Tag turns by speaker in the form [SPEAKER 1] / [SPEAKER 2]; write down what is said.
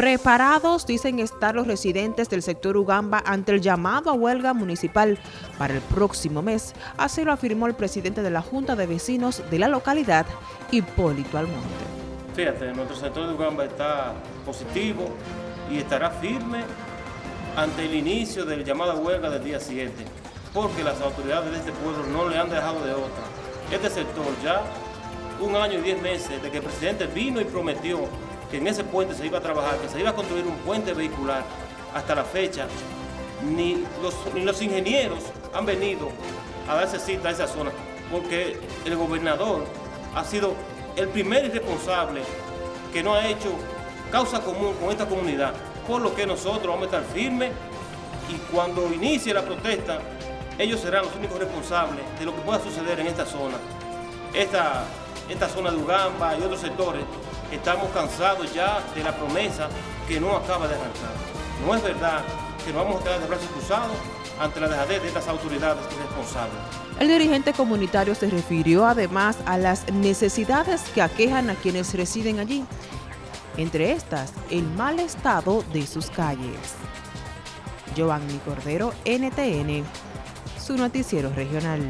[SPEAKER 1] Preparados, dicen estar los residentes del sector Ugamba ante el llamado a huelga municipal para el próximo mes. Así lo afirmó el presidente de la Junta de Vecinos de la localidad, Hipólito Almonte.
[SPEAKER 2] Fíjate, nuestro sector de Ugamba está positivo y estará firme ante el inicio del llamado a huelga del día 7, porque las autoridades de este pueblo no le han dejado de otra. Este sector ya un año y diez meses de que el presidente vino y prometió que en ese puente se iba a trabajar, que se iba a construir un puente vehicular, hasta la fecha, ni los, ni los ingenieros han venido a darse cita a esa zona, porque el gobernador ha sido el primer irresponsable que no ha hecho causa común con esta comunidad, por lo que nosotros vamos a estar firmes y cuando inicie la protesta, ellos serán los únicos responsables de lo que pueda suceder en esta zona. Esta, esta zona de Ugamba y otros sectores estamos cansados ya de la promesa que no acaba de arrancar. No es verdad que nos vamos a quedar de brazos cruzados ante la dejadez de estas autoridades irresponsables.
[SPEAKER 1] El dirigente comunitario se refirió además a las necesidades que aquejan a quienes residen allí, entre estas el mal estado de sus calles. Giovanni Cordero, NTN, su noticiero regional.